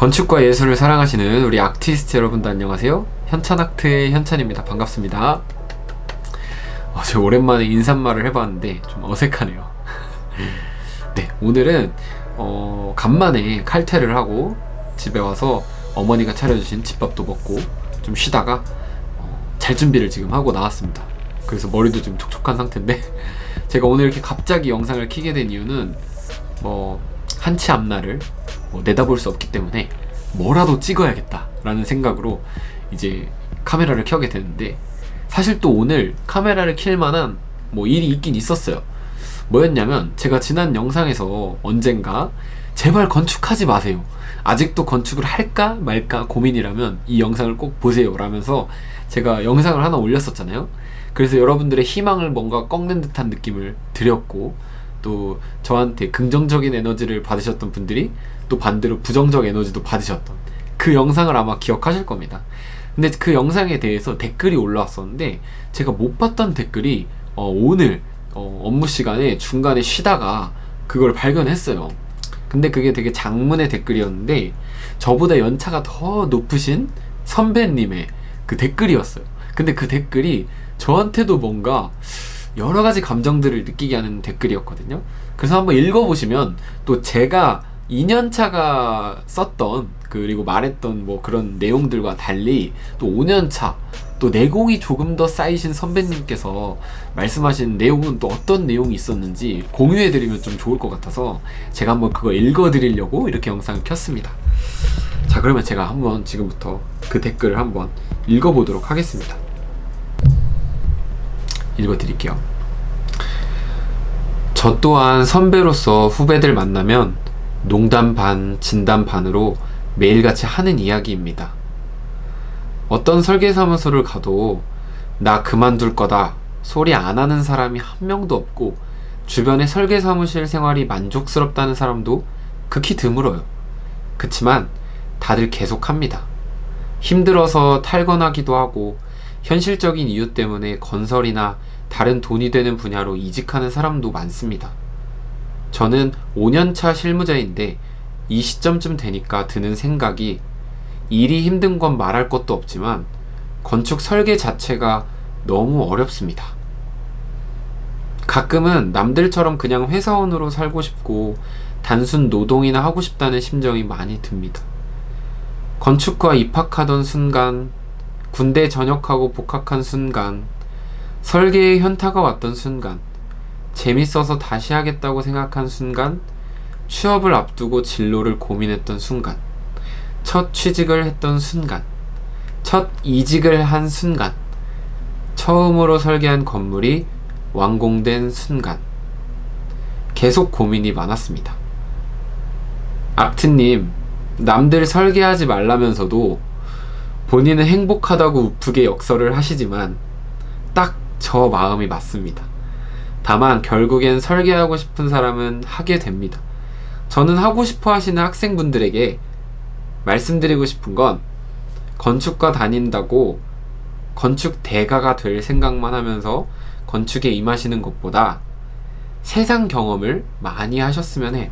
건축과 예술을 사랑하시는 우리 아티스트 여러분도 안녕하세요. 현찬아트의 현찬입니다. 반갑습니다. 어, 제가 오랜만에 인사말을 해봤는데 좀 어색하네요. 네 오늘은 어, 간만에 칼퇴를 하고 집에 와서 어머니가 차려주신 집밥도 먹고 좀 쉬다가 어, 잘 준비를 지금 하고 나왔습니다. 그래서 머리도 좀 촉촉한 상태인데 제가 오늘 이렇게 갑자기 영상을 키게 된 이유는 뭐 한치 앞날을 뭐 내다볼 수 없기 때문에 뭐라도 찍어야겠다 라는 생각으로 이제 카메라를 켜게 되는데 사실 또 오늘 카메라를 킬 만한 뭐 일이 있긴 있었어요. 뭐였냐면 제가 지난 영상에서 언젠가 제발 건축하지 마세요. 아직도 건축을 할까 말까 고민이라면 이 영상을 꼭 보세요 라면서 제가 영상을 하나 올렸었잖아요. 그래서 여러분들의 희망을 뭔가 꺾는 듯한 느낌을 드렸고 또 저한테 긍정적인 에너지를 받으셨던 분들이 또 반대로 부정적 에너지도 받으셨던 그 영상을 아마 기억하실 겁니다. 근데 그 영상에 대해서 댓글이 올라왔었는데 제가 못 봤던 댓글이 어, 오늘 어, 업무 시간에 중간에 쉬다가 그걸 발견했어요. 근데 그게 되게 장문의 댓글이었는데 저보다 연차가 더 높으신 선배님의 그 댓글이었어요. 근데 그 댓글이 저한테도 뭔가 여러 가지 감정들을 느끼게 하는 댓글이었거든요. 그래서 한번 읽어보시면 또 제가 2년차가 썼던 그리고 말했던 뭐 그런 내용들과 달리 또 5년차 또 내공이 조금 더 쌓이신 선배님께서 말씀하신 내용은 또 어떤 내용이 있었는지 공유해드리면 좀 좋을 것 같아서 제가 한번 그거 읽어드리려고 이렇게 영상을 켰습니다. 자 그러면 제가 한번 지금부터 그 댓글을 한번 읽어보도록 하겠습니다 읽어드릴게요 저 또한 선배로서 후배들 만나면 농담 반, 진담 반으로 매일같이 하는 이야기입니다. 어떤 설계사무소를 가도 나 그만둘 거다 소리 안 하는 사람이 한 명도 없고 주변의 설계사무실 생활이 만족스럽다는 사람도 극히 드물어요. 그치만 다들 계속합니다. 힘들어서 탈건하기도 하고 현실적인 이유 때문에 건설이나 다른 돈이 되는 분야로 이직하는 사람도 많습니다. 저는 5년차 실무자인데 이 시점쯤 되니까 드는 생각이 일이 힘든 건 말할 것도 없지만 건축 설계 자체가 너무 어렵습니다. 가끔은 남들처럼 그냥 회사원으로 살고 싶고 단순 노동이나 하고 싶다는 심정이 많이 듭니다. 건축과 입학하던 순간, 군대 전역하고 복학한 순간, 설계의 현타가 왔던 순간, 재밌어서 다시 하겠다고 생각한 순간 취업을 앞두고 진로를 고민했던 순간 첫 취직을 했던 순간 첫 이직을 한 순간 처음으로 설계한 건물이 완공된 순간. 계속 고민이 많았습니다. 악트님 남들 설계하지 말라면서도 본인은 행복하다고 우프게 역설을 하시지만 딱 저 마음이 맞습니다 다만 결국엔 설계하고 싶은 사람은 하게 됩니다. 저는 하고 싶어 하시는 학생분들에게 말씀드리고 싶은 건 건축과 다닌다고 건축 대가가 될 생각만 하면서 건축에 임하시는 것보다 세상 경험을 많이 하셨으면 해요.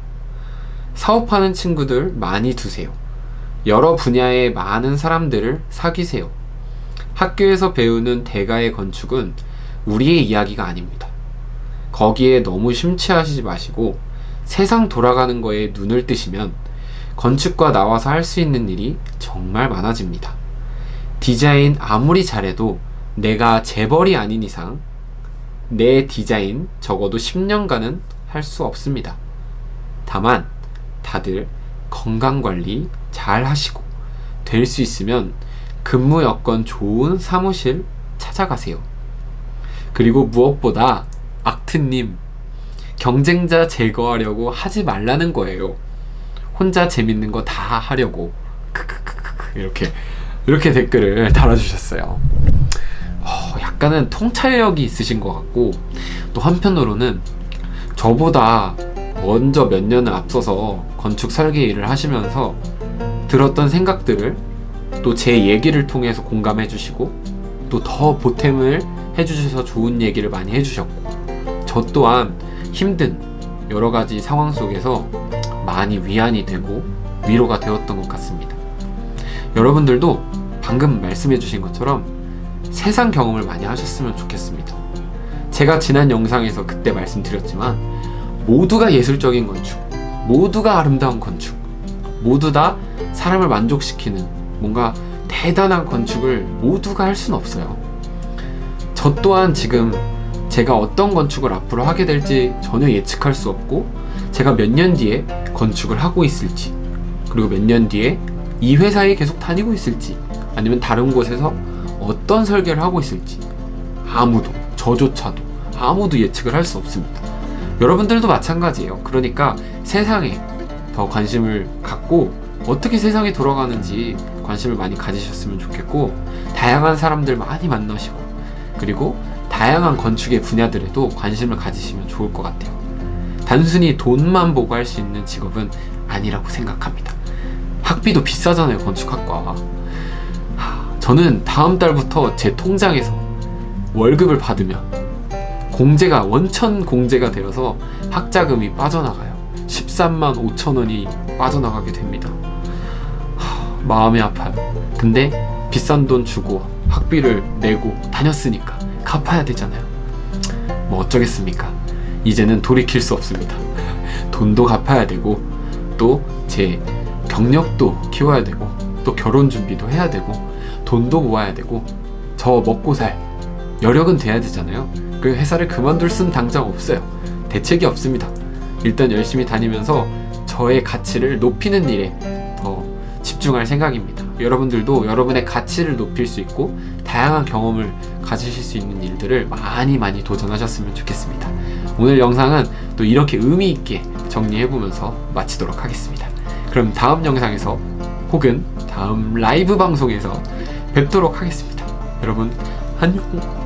사업하는 친구들 많이 두세요. 여러 분야의 많은 사람들을 사귀세요. 학교에서 배우는 대가의 건축은 우리의 이야기가 아닙니다. 거기에 너무 심취하시지 마시고 세상 돌아가는 거에 눈을 뜨시면 건축과 나와서 할 수 있는 일이 정말 많아집니다. 디자인 아무리 잘해도 내가 재벌이 아닌 이상 내 디자인 적어도 10년간은 할 수 없습니다. 다만 다들 건강관리 잘 하시고 될 수 있으면 근무 여건 좋은 사무실 찾아가세요. 그리고 무엇보다 악트님 경쟁자 제거하려고 하지 말라는 거예요. 혼자 재밌는 거 다 하려고. 이렇게 이렇게 댓글을 달아주셨어요. 어, 약간은 통찰력이 있으신 것 같고 또 한편으로는 저보다 먼저 몇 년을 앞서서 건축 설계 일을 하시면서 들었던 생각들을 또 제 얘기를 통해서 공감해 주시고 또 더 보탬을 해주셔서 좋은 얘기를 많이 해주셨고 저 또한 힘든 여러가지 상황 속에서 많이 위안이 되고 위로가 되었던 것 같습니다. 여러분들도 방금 말씀해주신 것처럼 세상 경험을 많이 하셨으면 좋겠습니다. 제가 지난 영상에서 그때 말씀드렸지만 모두가 예술적인 건축, 모두가 아름다운 건축, 모두 다 사람을 만족시키는 뭔가 대단한 건축을 모두가 할 수는 없어요. 저 또한 지금 제가 어떤 건축을 앞으로 하게 될지 전혀 예측할 수 없고 제가 몇 년 뒤에 건축을 하고 있을지 그리고 몇 년 뒤에 이 회사에 계속 다니고 있을지 아니면 다른 곳에서 어떤 설계를 하고 있을지 아무도 저조차도 아무도 예측을 할 수 없습니다. 여러분들도 마찬가지예요. 그러니까 세상에 더 관심을 갖고 어떻게 세상이 돌아가는지 관심을 많이 가지셨으면 좋겠고 다양한 사람들 많이 만나시고 그리고 다양한 건축의 분야들에도 관심을 가지시면 좋을 것 같아요. 단순히 돈만 보고 할 수 있는 직업은 아니라고 생각합니다. 학비도 비싸잖아요, 건축학과. 하, 저는 다음 달부터 제 통장에서 월급을 받으면 공제가 원천 공제가 되어서 학자금이 빠져나가요. 13만 5천 원이 빠져나가게 됩니다. 하, 마음이 아파요. 근데 비싼 돈 주고 학비를 내고 다녔으니까 갚아야 되잖아요. 뭐 어쩌겠습니까? 이제는 돌이킬 수 없습니다. 돈도 갚아야 되고 또 제 경력도 키워야 되고 또 결혼 준비도 해야 되고 돈도 모아야 되고 저 먹고 살 여력은 돼야 되잖아요. 그 회사를 그만둘 순 당장 없어요. 대책이 없습니다. 일단 열심히 다니면서 저의 가치를 높이는 일에 더 집중할 생각입니다. 여러분들도 여러분의 가치를 높일 수 있고 다양한 경험을 가지실 수 있는 일들을 많이 많이 도전하셨으면 좋겠습니다. 오늘 영상은 또 이렇게 의미 있게 정리해보면서 마치도록 하겠습니다. 그럼 다음 영상에서 혹은 다음 라이브 방송에서 뵙도록 하겠습니다. 여러분 안녕.